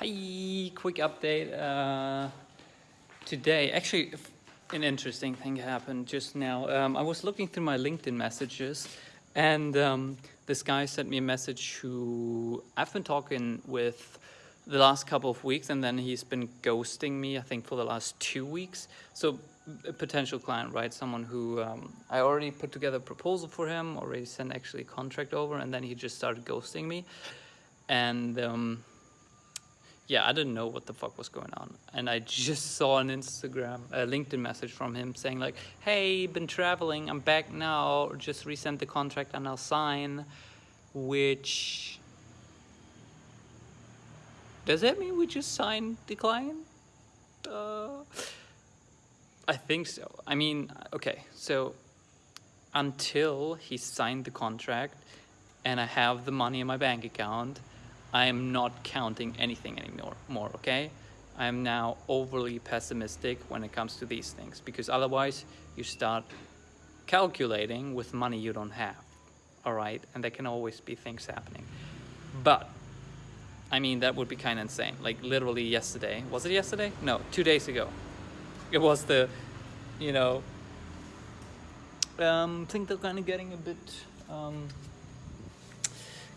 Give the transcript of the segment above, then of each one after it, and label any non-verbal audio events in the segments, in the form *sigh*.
Hi, quick update. Uh, today, actually, an interesting thing happened just now. Um, I was looking through my LinkedIn messages, and um, this guy sent me a message who I've been talking with the last couple of weeks, and then he's been ghosting me, I think, for the last two weeks. So, a potential client, right? Someone who um, I already put together a proposal for him, already sent actually a contract over, and then he just started ghosting me. And um, yeah, I didn't know what the fuck was going on. And I just saw an Instagram, a LinkedIn message from him saying like, hey, been traveling, I'm back now, just resent the contract and I'll sign, which... Does that mean we just signed the client? Uh, I think so. I mean, okay, so until he signed the contract and I have the money in my bank account, I am not counting anything anymore, more, okay? I am now overly pessimistic when it comes to these things because otherwise you start calculating with money you don't have, all right? And there can always be things happening. But, I mean, that would be kind of insane. Like literally yesterday, was it yesterday? No, two days ago. It was the, you know, um, think they're kind of getting a bit um,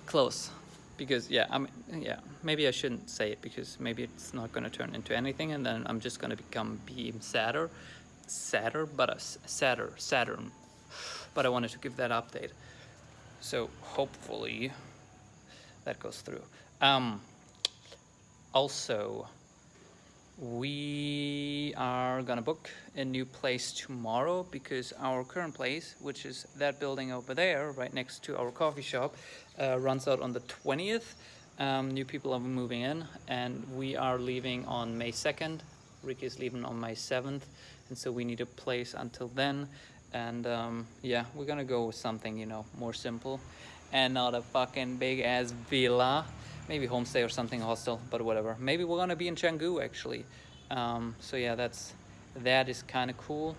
close because yeah i mean yeah maybe i shouldn't say it because maybe it's not going to turn into anything and then i'm just going to become be sadder sadder but a sadder saturn. But i wanted to give that update. So hopefully that goes through. Um also we are gonna book a new place tomorrow because our current place which is that building over there right next to our coffee shop uh, runs out on the 20th um, new people are moving in and we are leaving on May 2nd Ricky is leaving on May 7th and so we need a place until then. And um, yeah we're gonna go with something you know more simple and not a fucking big ass villa maybe homestay or something hostel but whatever. Maybe we're gonna be in Canggu actually. Um, so yeah that's that is kind of cool.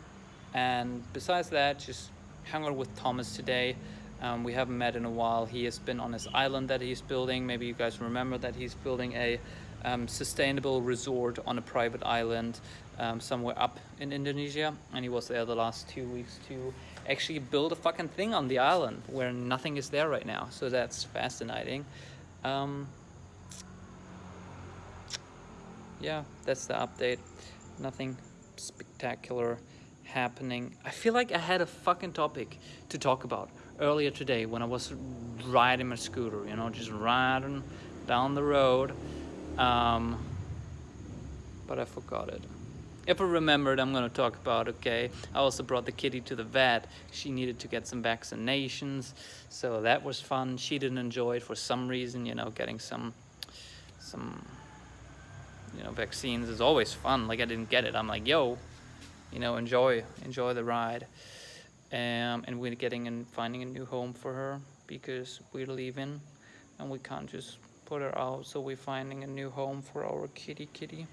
And besides that just hung out with Thomas today. Um, we haven't met in a while. He has been on his island that he's building. Maybe you guys remember that he's building a um, sustainable resort on a private island um, somewhere up in Indonesia. And he was there the last two weeks to actually build a fucking thing on the island where nothing is there right now. So that's fascinating um, yeah, that's the update. Nothing spectacular happening. I feel like I had a fucking topic to talk about earlier today when I was riding my scooter, you know, just riding down the road. Um, but I forgot it. If I remembered, I'm gonna talk about, okay, I also brought the kitty to the vet. She needed to get some vaccinations, so that was fun. She didn't enjoy it for some reason, you know, getting some, some you know vaccines is always fun like i didn't get it i'm like yo you know enjoy enjoy the ride um, and we're getting and finding a new home for her because we're leaving and we can't just put her out so we're finding a new home for our kitty kitty.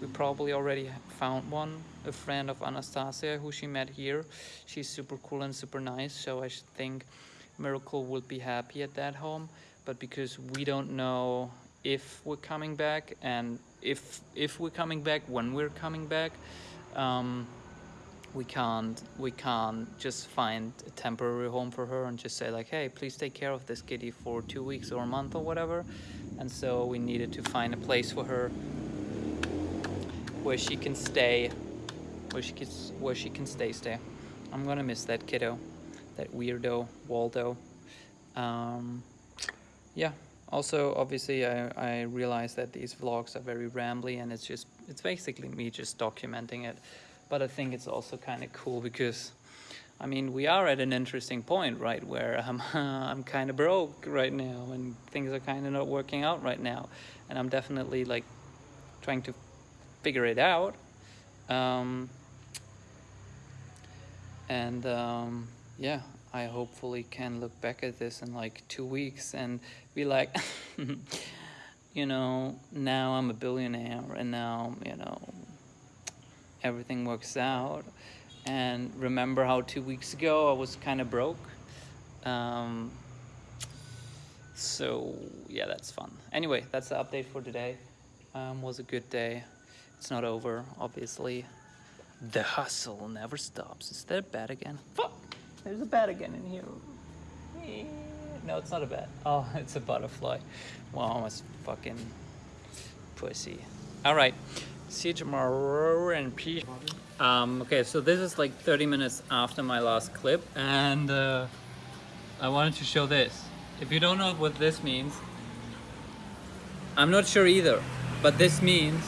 We probably already found one a friend of anastasia who she met here. She's super cool and super nice so i think miracle will be happy at that home. But because we don't know if we're coming back and if if we're coming back when we're coming back um, we can't we can't just find a temporary home for her and just say like hey please take care of this kitty for two weeks or a month or whatever. And so we needed to find a place for her where she can stay where she can where she can stay stay. I'm gonna miss that kiddo that weirdo Waldo. Um, yeah. Also obviously I, I realize that these vlogs are very rambly and it's just it's basically me just documenting it but I think it's also kind of cool because I mean we are at an interesting point right where *laughs* I'm, I'm kind of broke right now and things are kind of not working out right now. And I'm definitely like trying to figure it out. Um, and um, yeah I hopefully can look back at this in like two weeks and be like, *laughs* you know, now I'm a billionaire and now, you know, everything works out. And remember how two weeks ago I was kind of broke? Um, so yeah, that's fun. Anyway, that's the update for today. Um, was a good day. It's not over, obviously. The hustle never stops. Is that a bat again? Fuck! There's a bat again in here. No, it's not a bat. *laughs* Oh, it's a butterfly. Wow, I'm a fucking pussy. All right. See you tomorrow and peace. Um, okay, so this is like 30 minutes after my last clip, and uh, I wanted to show this. If you don't know what this means, I'm not sure either, but this means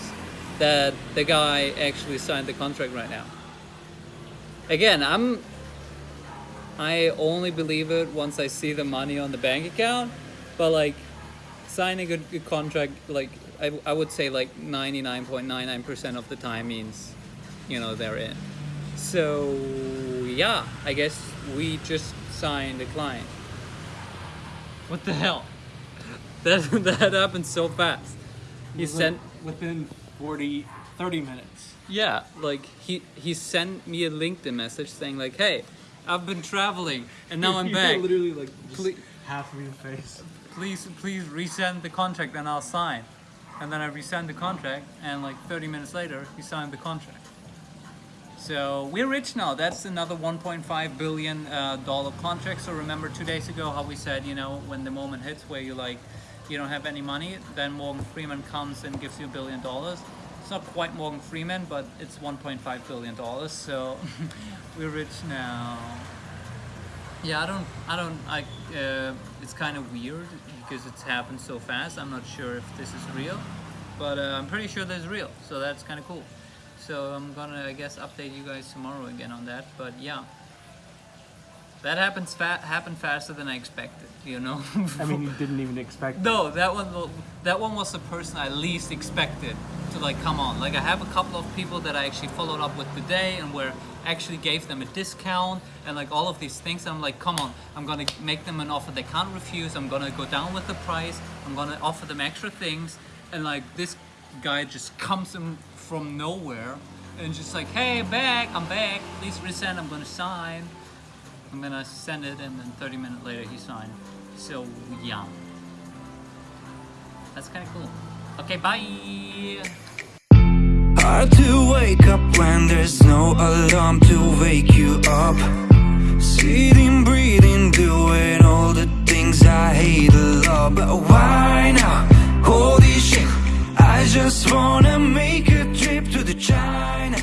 that the guy actually signed the contract right now. Again, I'm I only believe it once I see the money on the bank account, but like signing a, a contract like I, I would say like 99.99% of the time means you know they're in. So yeah, I guess we just signed a client. What the hell? *laughs* That that happened so fast. He sent within 40, 30 minutes. yeah, like he he sent me a LinkedIn message saying like, "Hey, I've been traveling and now *laughs* I'm back. Literally like Ple- half of your face. Please please resend the contract and I'll sign." And then I resend the contract and like 30 minutes later, he signed the contract. So we're rich now. That's another 1.5 billion uh, dollar contract. So remember two days ago how we said, you know, when the moment hits where you like, you don't have any money, then Morgan Freeman comes and gives you a billion dollars. It's not quite Morgan Freeman, but it's 1.5 billion dollars. So *laughs* we're rich now. Yeah, I don't, I don't, I. Uh, it's kind of weird because it's happened so fast. I'm not sure if this is real, but uh, I'm pretty sure this is real. So that's kind of cool. So I'm gonna, I guess, update you guys tomorrow again on that. But yeah, that happens fa- happened faster than I expected. You know. I mean, you *laughs* didn't even expect. No, that one that one was the person I least expected to like come on. Like I have a couple of people that I actually followed up with today and where actually gave them a discount and like all of these things. I'm like, come on, I'm gonna make them an offer they can't refuse. I'm gonna go down with the price. I'm gonna offer them extra things. And like this guy just comes in from nowhere and just like, hey, back, I'm back. Please resend. I'm gonna sign. I'm gonna send it, and then 30 minutes later he signed. So yeah, that's kind of cool. Okay, bye. Hard to wake up when there's no alarm to wake you up. Sitting, breathing, doing all the things I hate a lot. But why now? Holy shit I just wanna make a trip to the China.